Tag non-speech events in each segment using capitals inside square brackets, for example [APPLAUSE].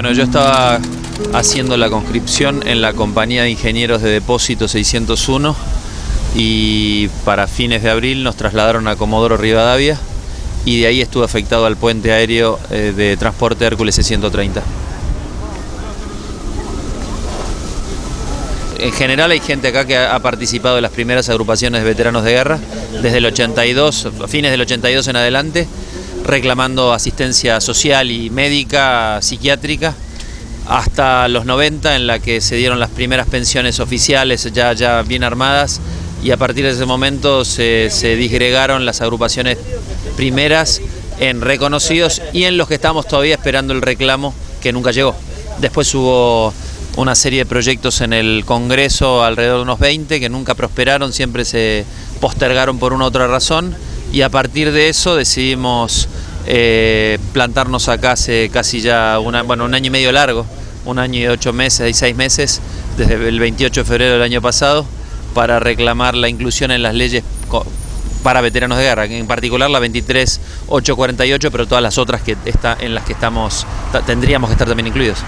Bueno, yo estaba haciendo la conscripción en la compañía de ingenieros de depósito 601 y para fines de abril nos trasladaron a Comodoro Rivadavia y de ahí estuve afectado al puente aéreo eh, de transporte Hércules 130 En general hay gente acá que ha participado en las primeras agrupaciones de veteranos de guerra, desde el 82, fines del 82 en adelante, reclamando asistencia social y médica, psiquiátrica, hasta los 90 en la que se dieron las primeras pensiones oficiales ya, ya bien armadas y a partir de ese momento se, se disgregaron las agrupaciones primeras en reconocidos y en los que estamos todavía esperando el reclamo que nunca llegó. Después hubo una serie de proyectos en el Congreso, alrededor de unos 20, que nunca prosperaron, siempre se postergaron por una u otra razón y a partir de eso decidimos eh, plantarnos acá hace casi ya bueno, un año y medio largo, un año y ocho meses y seis meses, desde el 28 de febrero del año pasado, para reclamar la inclusión en las leyes para veteranos de guerra, en particular la 23848, pero todas las otras que está, en las que estamos tendríamos que estar también incluidos.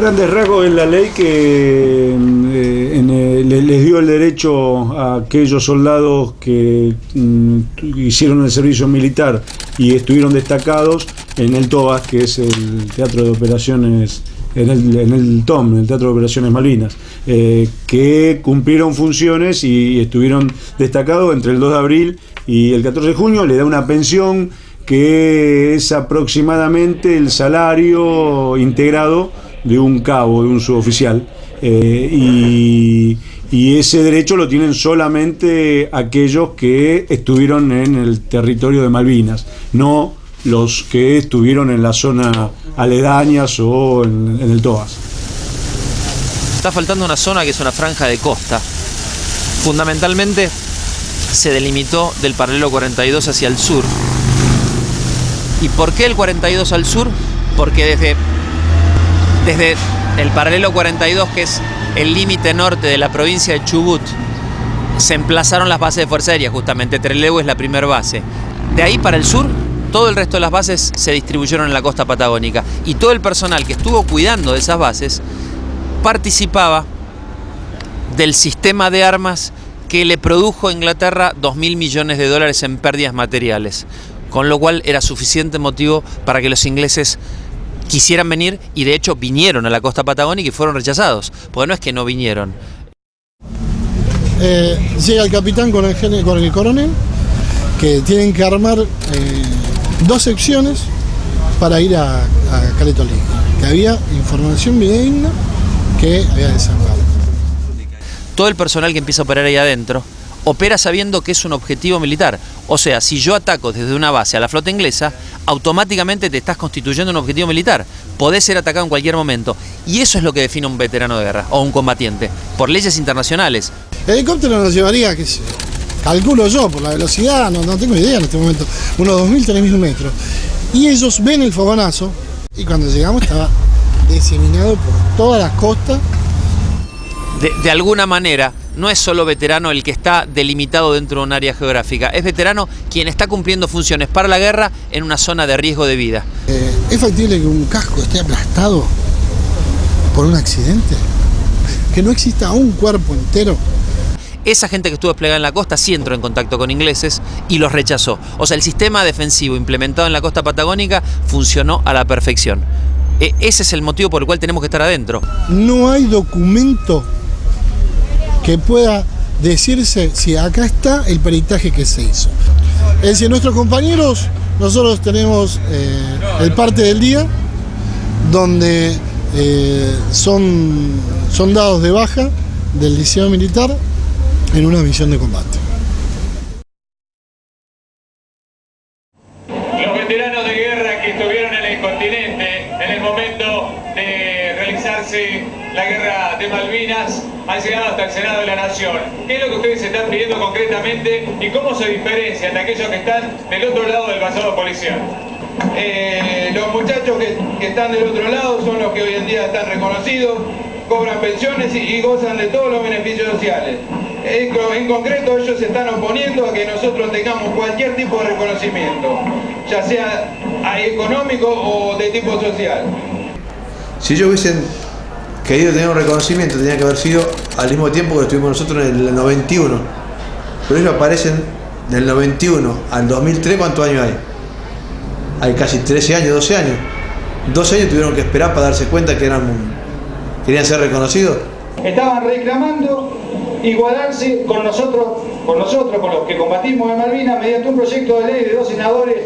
Grandes rasgos es la ley que eh, les dio el derecho a aquellos soldados que mm, hicieron el servicio militar y estuvieron destacados en el TOAS, que es el Teatro de Operaciones, en el, TOM, en el Teatro de Operaciones Malvinas, eh, que cumplieron funciones y estuvieron destacados entre el 2 de abril y el 14 de junio, le da una pensión que es aproximadamente el salario integrado de un cabo, de un suboficial, eh, y, ese derecho lo tienen solamente aquellos que estuvieron en el territorio de Malvinas, no los que estuvieron en la zona aledañas o en, en el Toas. Está faltando una zona que es una franja de costa. Fundamentalmente se delimitó del paralelo 42 hacia el sur. ¿Y por qué el 42 al sur? Porque desde desde el paralelo 42, que es el límite norte de la provincia de Chubut, se emplazaron las bases de Fuerza Aérea, justamente Trelew es la primera base. De ahí para el sur, todo el resto de las bases se distribuyeron en la costa patagónica y todo el personal que estuvo cuidando de esas bases participaba del sistema de armas que le produjo a Inglaterra 2.000 millones de dólares en pérdidas materiales, con lo cual era suficiente motivo para que los ingleses quisieran venir y de hecho vinieron a la costa patagónica y fueron rechazados, porque no es que no vinieron. Eh, llega el capitán con el, con el coronel, que tienen que armar eh, dos secciones para ir a, a Caletolí, que había información videígna que había desarmado. Todo el personal que empieza a operar ahí adentro opera sabiendo que es un objetivo militar. O sea, si yo ataco desde una base a la flota inglesa, automáticamente te estás constituyendo un objetivo militar. Podés ser atacado en cualquier momento. Y eso es lo que define un veterano de guerra o un combatiente, por leyes internacionales. El helicóptero nos llevaría, que calculo yo, por la velocidad, no, tengo idea en este momento, unos 2.000, 3.000 metros. Y ellos ven el fogonazo y cuando llegamos estaba [LAUGHS] diseminado por todas las costas. de alguna manera, no es solo veterano el que está delimitado dentro de un área geográfica, es veterano quien está cumpliendo funciones para la guerra en una zona de riesgo de vida. Eh, ¿Es factible que un casco esté aplastado por un accidente? ¿Que no exista un cuerpo entero? Esa gente que estuvo desplegada en la costa sí entró en contacto con ingleses y los rechazó. O sea, el sistema defensivo implementado en la costa patagónica funcionó a la perfección. E, ese es el motivo por el cual tenemos que estar adentro. No hay documento que pueda decirse si acá está el peritaje que se hizo. Es decir, nuestros compañeros, nosotros tenemos eh, el parte del día donde eh, son, son dados de baja del liceo militar en una misión de combate. Hasta el Senado de la Nación. ¿Qué es lo que ustedes están pidiendo concretamente y cómo se diferencian de aquellos que están del otro lado del pasado policial? Eh, los muchachos que, están del otro lado son los que hoy en día están reconocidos, cobran pensiones y, gozan de todos los beneficios sociales. En, co- en concreto ellos se están oponiendo a que nosotros tengamos cualquier tipo de reconocimiento, ya sea ah, económico o de tipo social. Si ellos hubiesen querido tener un reconocimiento, tenía que haber sido al mismo tiempo que lo tuvimos nosotros en el 91. Pero ellos aparecen del 91 al 2003, ¿cuántos años hay? Hay casi 13 años, 12 años. 12 años tuvieron que esperar para darse cuenta que eran, querían ser reconocidos. Estaban reclamando igualarse con nosotros, con nosotros, con los que combatimos en Malvinas, mediante un proyecto de ley de dos senadores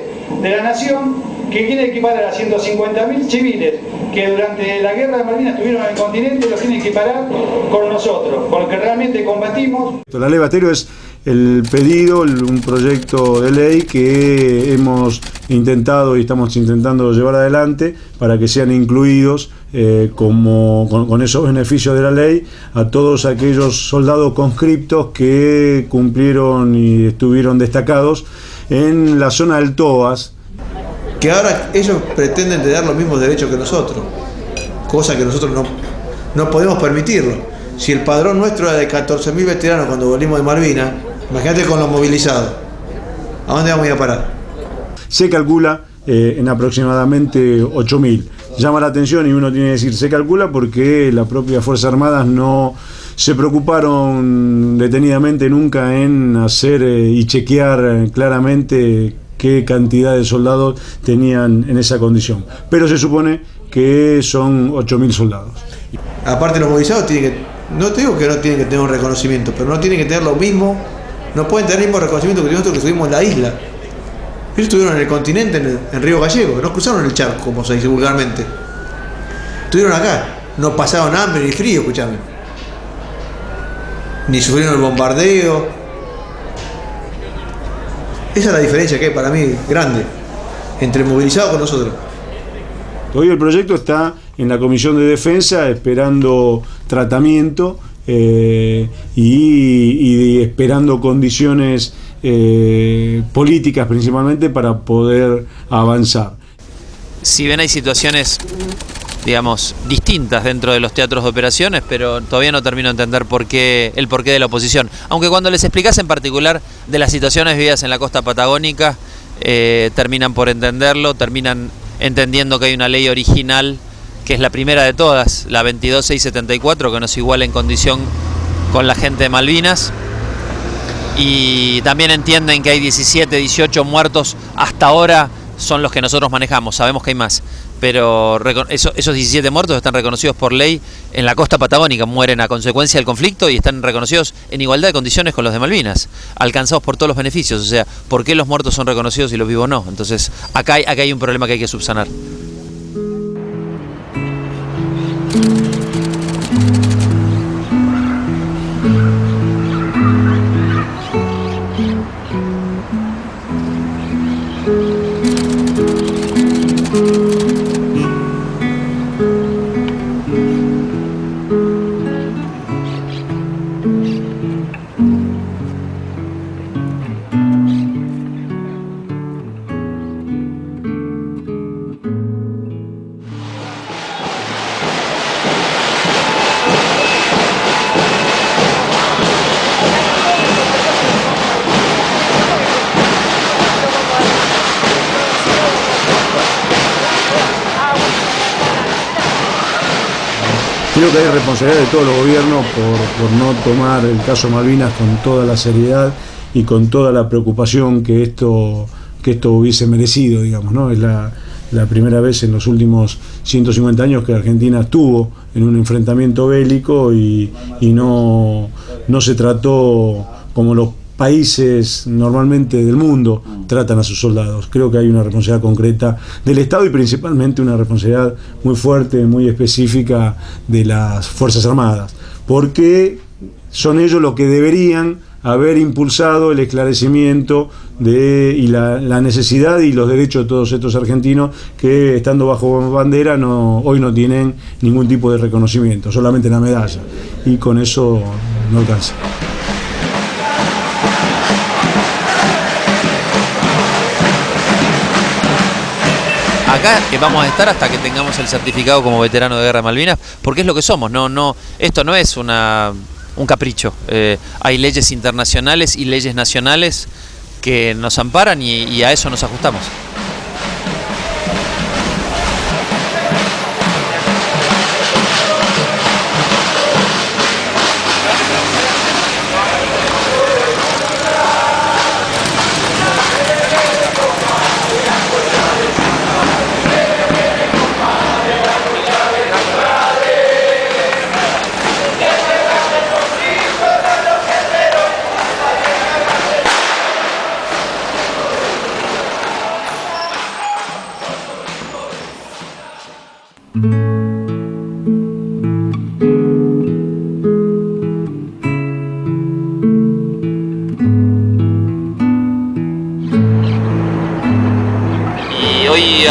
de la Nación que quiere equiparar a 150.000 civiles que durante la guerra de Malvinas estuvieron en el continente, los quiere equiparar con nosotros, con los que realmente combatimos. La ley Batero es el pedido, un proyecto de ley que hemos intentado y estamos intentando llevar adelante para que sean incluidos eh, como, con esos beneficios de la ley a todos aquellos soldados conscriptos que cumplieron y estuvieron destacados en la zona del Toas, Que ahora ellos pretenden tener los mismos derechos que nosotros. Cosa que nosotros no, no podemos permitirlo. Si el padrón nuestro era de 14.000 veteranos cuando volvimos de Malvinas, imagínate con los movilizados. ¿A dónde vamos a ir a parar? se calcula eh, en aproximadamente 8.000. Llama la atención y uno tiene que decir se calcula porque las propias Fuerzas Armadas no se preocuparon detenidamente nunca en hacer eh, y chequear eh, claramente qué cantidad de soldados tenían en esa condición. Pero se supone que son 8.000 soldados. Aparte los movilizados tienen que, no te digo que no tienen que tener un reconocimiento, pero no tienen que tener lo mismo, no pueden tener el mismo reconocimiento que nosotros que estuvimos en la isla. Ellos estuvieron en el continente, en, Río Gallego, no cruzaron el charco, como se dice vulgarmente. Estuvieron acá, no pasaron hambre ni frío, escuchame. Ni sufrieron el bombardeo. Esa es la diferencia que hay para mí grande entre movilizados con nosotros. Hoy el proyecto está en la Comisión de Defensa esperando tratamiento eh, y, y esperando condiciones eh, políticas principalmente para poder avanzar. si bien hay situaciones, digamos, distintas dentro de los teatros de operaciones, pero todavía no termino de entender por qué, el porqué de la oposición. Aunque cuando les explicas en particular de las situaciones vividas en la costa patagónica, eh, terminan por entenderlo, terminan entendiendo que hay una ley original, que es la primera de todas, la 22674, que nos iguala en condición con la gente de Malvinas. Y también entienden que hay 17, 18 muertos hasta ahora son los que nosotros manejamos, sabemos que hay más, pero reco- eso- esos 17 muertos están reconocidos por ley en la costa patagónica, mueren a consecuencia del conflicto y están reconocidos en igualdad de condiciones con los de Malvinas, alcanzados por todos los beneficios, o sea, ¿por qué los muertos son reconocidos y los vivos no? Entonces, acá acá hay un problema que hay que subsanar. Que hay responsabilidad de todos los gobiernos por, por no tomar el caso Malvinas con toda la seriedad y con toda la preocupación que esto, que esto hubiese merecido, digamos, ¿no? Es la, la primera vez en los últimos 150 años que Argentina estuvo en un enfrentamiento bélico y, y no, no se trató como los países normalmente del mundo tratan a sus soldados. Creo que hay una responsabilidad concreta del Estado y principalmente una responsabilidad muy fuerte, muy específica de las Fuerzas Armadas, porque son ellos los que deberían haber impulsado el esclarecimiento de, y la, la necesidad y los derechos de todos estos argentinos que estando bajo bandera no, hoy no tienen ningún tipo de reconocimiento, solamente la medalla. Y con eso no alcanza. Acá eh, vamos a estar hasta que tengamos el certificado como veterano de guerra de Malvinas, porque es lo que somos. No, no, esto no es una, un capricho. Eh, hay leyes internacionales y leyes nacionales que nos amparan y a eso nos ajustamos.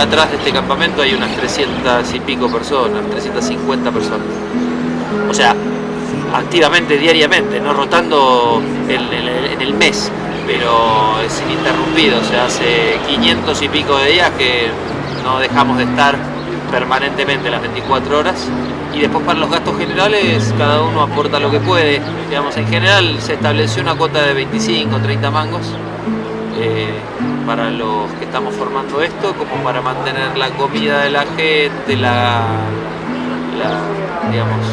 Atrás de este campamento hay unas 300 y pico personas, 350 personas. O sea, activamente, diariamente, no rotando en, el mes, pero es ininterrumpido. O sea, hace 500 y pico de días que no dejamos de estar permanentemente las 24 horas. Y después para los gastos generales cada uno aporta lo que puede. Digamos, en general se estableció una cuota de 25, 30 mangos eh, para los que estamos formando esto, como para mantener la comida de la gente, la, digamos,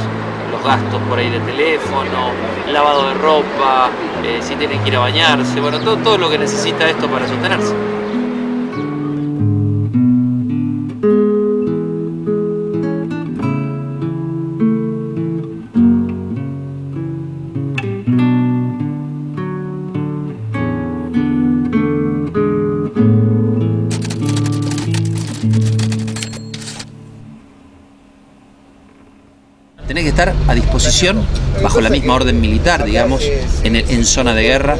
los gastos por ahí de teléfono, lavado de ropa, eh, si tienen que ir a bañarse, bueno, todo, todo lo que necesita esto para sostenerse. Tenés que estar a disposición bajo la misma orden militar, digamos, en, el- en zona de guerra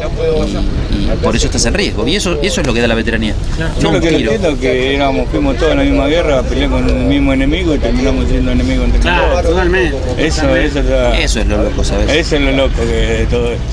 y, y por eso estás en riesgo. Y eso, eso es lo que da la veteranía. Yo No lo un que tiro. entiendo es que éramos, fuimos todos en la misma guerra a pelear con el mismo enemigo y terminamos siendo enemigos entre Claro, todos. totalmente. Eso, totalmente. eso, es la- Eso es lo loco, ¿sabes? eso es lo loco que de todo esto.